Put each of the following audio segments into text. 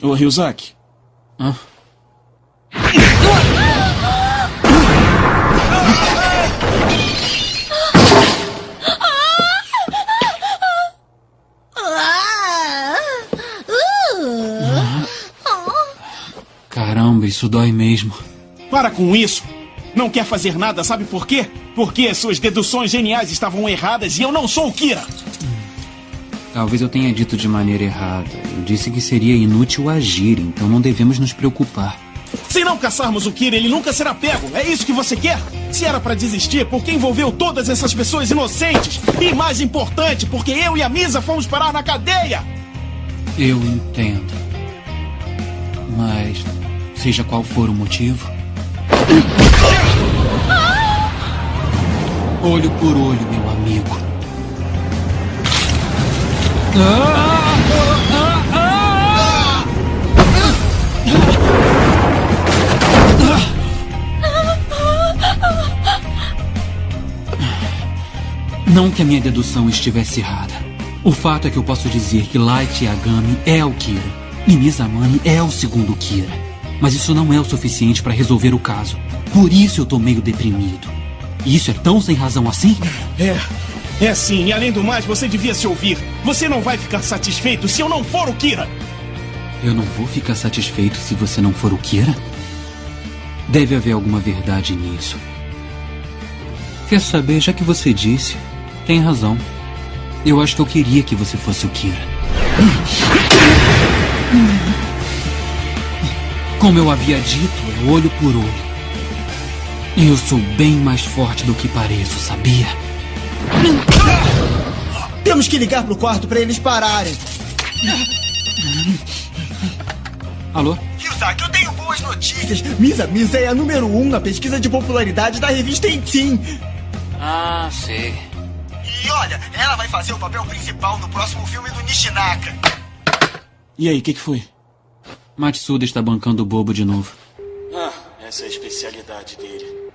Ô, Ryuzaki. Hã? Caramba, isso dói mesmo. Para com isso. Não quer fazer nada, sabe por quê? Porque as suas deduções geniais estavam erradas e eu não sou o Kira. Talvez eu tenha dito de maneira errada. Eu disse que seria inútil agir, então não devemos nos preocupar. Se não caçarmos o Kira, ele nunca será pego. É isso que você quer? Se era para desistir, por que envolveu todas essas pessoas inocentes? E mais importante, porque eu e a Misa fomos parar na cadeia! Eu entendo. Mas, seja qual for o motivo. Olho por olho, meu amigo. Não que a minha dedução estivesse errada. O fato é que eu posso dizer que Light Yagami é o Kira. E Mizamani é o segundo Kira. Mas isso não é o suficiente para resolver o caso. Por isso eu tô meio deprimido. Isso é tão sem razão assim? É. É sim, e além do mais, você devia se ouvir. Você não vai ficar satisfeito se eu não for o Kira. Eu não vou ficar satisfeito se você não for o Kira? Deve haver alguma verdade nisso. Quer saber, já que você disse, tem razão. Eu acho que eu queria que você fosse o Kira. Como eu havia dito, é olho por olho. Eu sou bem mais forte do que pareço, sabia? Temos que ligar pro quarto para eles pararem. Alô? Ryuzaki, eu tenho boas notícias. Misa Misa é a número um na pesquisa de popularidade da revista Entim. Ah, sei. E olha, ela vai fazer o papel principal no próximo filme do Nishinaka. E aí, o que, que foi? Matsuda está bancando o bobo de novo. Ah, essa é a especialidade dele.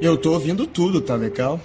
Eu tô ouvindo tudo, tá legal?